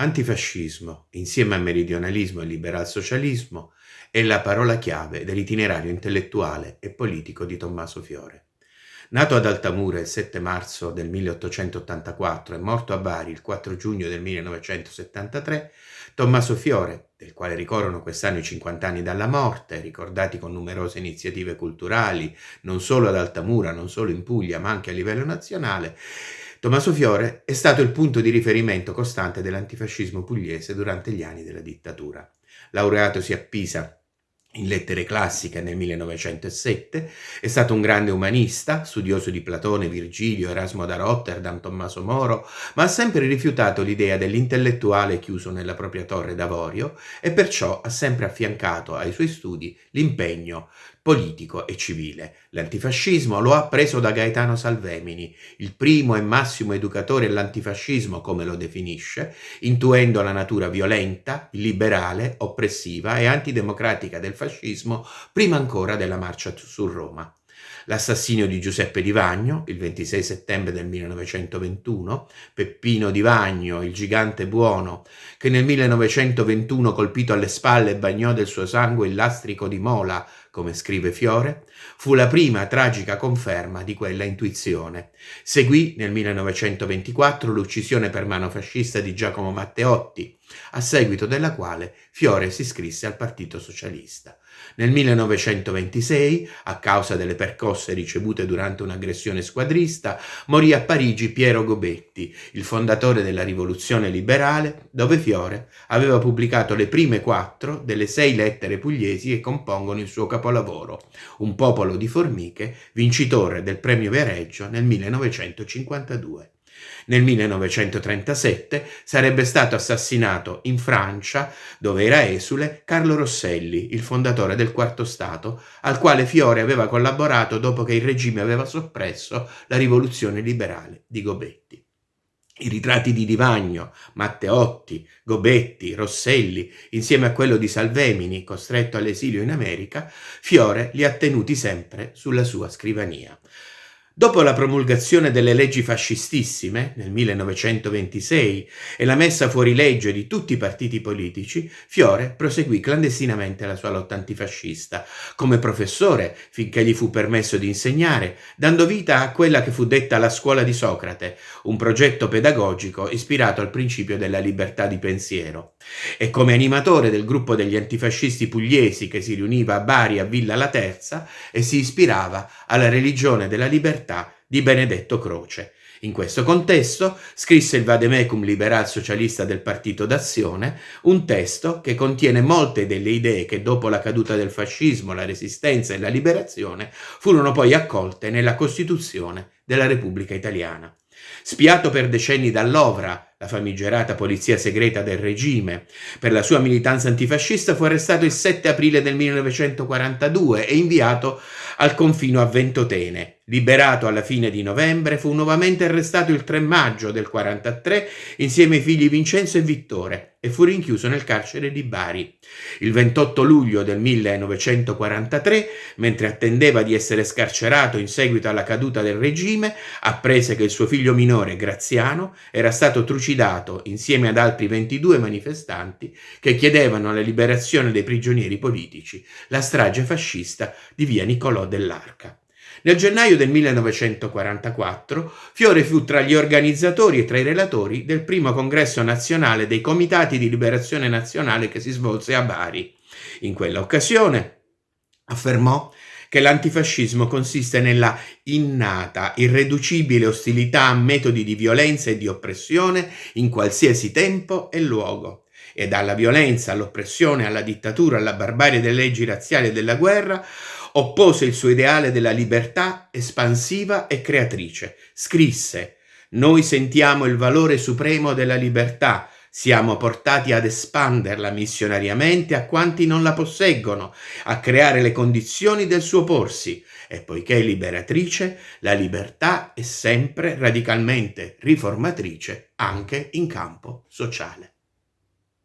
Antifascismo, insieme a meridionalismo e liberal-socialismo, è la parola chiave dell'itinerario intellettuale e politico di Tommaso Fiore. Nato ad Altamura il 7 marzo del 1884 e morto a Bari il 4 giugno del 1973, Tommaso Fiore, del quale ricorrono quest'anno i 50 anni dalla morte, ricordati con numerose iniziative culturali, non solo ad Altamura, non solo in Puglia, ma anche a livello nazionale, Tommaso Fiore è stato il punto di riferimento costante dell'antifascismo pugliese durante gli anni della dittatura. Laureatosi a Pisa in lettere classiche nel 1907, è stato un grande umanista, studioso di Platone, Virgilio, Erasmo da Rotterdam, Tommaso Moro, ma ha sempre rifiutato l'idea dell'intellettuale chiuso nella propria torre d'avorio e perciò ha sempre affiancato ai suoi studi l'impegno politico e civile. L'antifascismo lo ha preso da Gaetano Salvemini, il primo e massimo educatore all'antifascismo, come lo definisce, intuendo la natura violenta, illiberale, oppressiva e antidemocratica del fascismo prima ancora della marcia su Roma l'assassinio di Giuseppe Di Vagno, il 26 settembre del 1921, Peppino Di Vagno, il gigante buono, che nel 1921 colpito alle spalle bagnò del suo sangue il lastrico di Mola, come scrive Fiore, fu la prima tragica conferma di quella intuizione. Seguì nel 1924 l'uccisione per mano fascista di Giacomo Matteotti, a seguito della quale Fiore si iscrisse al Partito Socialista. Nel 1926, a causa delle percosse ricevute durante un'aggressione squadrista, morì a Parigi Piero Gobetti, il fondatore della rivoluzione liberale, dove Fiore aveva pubblicato le prime quattro delle sei lettere pugliesi che compongono il suo capolavoro, Un popolo di formiche, vincitore del premio Viareggio nel 1952. Nel 1937 sarebbe stato assassinato in Francia, dove era esule, Carlo Rosselli, il fondatore del Quarto Stato, al quale Fiore aveva collaborato dopo che il regime aveva soppresso la rivoluzione liberale di Gobetti. I ritratti di Divagno, Matteotti, Gobetti, Rosselli, insieme a quello di Salvemini, costretto all'esilio in America, Fiore li ha tenuti sempre sulla sua scrivania. Dopo la promulgazione delle leggi fascistissime nel 1926 e la messa fuori legge di tutti i partiti politici, Fiore proseguì clandestinamente la sua lotta antifascista, come professore finché gli fu permesso di insegnare, dando vita a quella che fu detta la scuola di Socrate, un progetto pedagogico ispirato al principio della libertà di pensiero. E come animatore del gruppo degli antifascisti pugliesi che si riuniva a Bari a Villa La Terza e si ispirava alla religione della libertà libertà di Benedetto Croce. In questo contesto scrisse il vademecum liberal socialista del Partito d'Azione, un testo che contiene molte delle idee che dopo la caduta del fascismo, la resistenza e la liberazione furono poi accolte nella Costituzione della Repubblica Italiana. Spiato per decenni dall'Ovra, la famigerata polizia segreta del regime, per la sua militanza antifascista fu arrestato il 7 aprile del 1942 e inviato al confino a Ventotene, Liberato alla fine di novembre, fu nuovamente arrestato il 3 maggio del 43 insieme ai figli Vincenzo e Vittore e fu rinchiuso nel carcere di Bari. Il 28 luglio del 1943, mentre attendeva di essere scarcerato in seguito alla caduta del regime, apprese che il suo figlio minore Graziano era stato trucidato insieme ad altri 22 manifestanti che chiedevano la liberazione dei prigionieri politici, la strage fascista di via Niccolò dell'Arca. Nel gennaio del 1944 Fiore fu tra gli organizzatori e tra i relatori del primo congresso nazionale dei Comitati di Liberazione Nazionale che si svolse a Bari. In quella occasione affermò che l'antifascismo consiste nella innata, irreducibile ostilità a metodi di violenza e di oppressione in qualsiasi tempo e luogo e dalla violenza all'oppressione, alla dittatura, alla barbarie delle leggi razziali e della guerra, oppose il suo ideale della libertà espansiva e creatrice. Scrisse «Noi sentiamo il valore supremo della libertà, siamo portati ad espanderla missionariamente a quanti non la posseggono, a creare le condizioni del suo porsi, e poiché è liberatrice, la libertà è sempre radicalmente riformatrice anche in campo sociale.